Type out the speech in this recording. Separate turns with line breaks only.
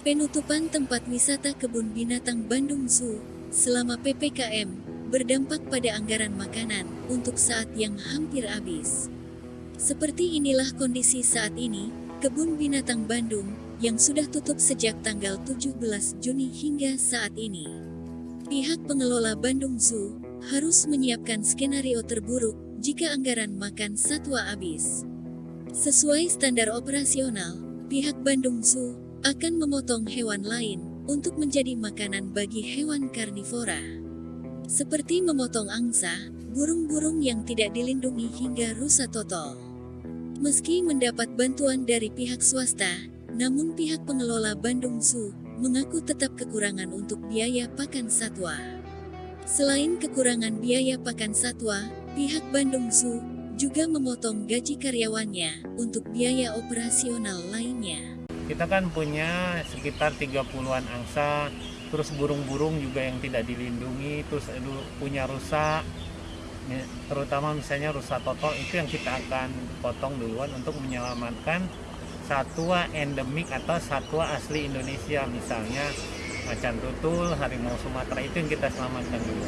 Penutupan tempat wisata kebun binatang Bandung Zoo selama PPKM berdampak pada anggaran makanan untuk saat yang hampir habis. Seperti inilah kondisi saat ini, kebun binatang Bandung yang sudah tutup sejak tanggal 17 Juni hingga saat ini. Pihak pengelola Bandung Zoo harus menyiapkan skenario terburuk jika anggaran makan satwa habis. Sesuai standar operasional, pihak Bandung Zoo akan memotong hewan lain untuk menjadi makanan bagi hewan karnivora. Seperti memotong angsa, burung-burung yang tidak dilindungi hingga rusa total. Meski mendapat bantuan dari pihak swasta, namun pihak pengelola Bandung Zoo mengaku tetap kekurangan untuk biaya pakan satwa. Selain kekurangan biaya pakan satwa, pihak Bandung Zoo juga memotong gaji karyawannya untuk biaya operasional lainnya
kita kan punya sekitar 30-an angsa terus burung-burung juga yang tidak dilindungi terus punya rusa terutama misalnya rusa total itu yang kita akan potong duluan untuk menyelamatkan satwa endemik atau satwa asli Indonesia misalnya macan tutul, harimau Sumatera itu yang kita selamatkan dulu.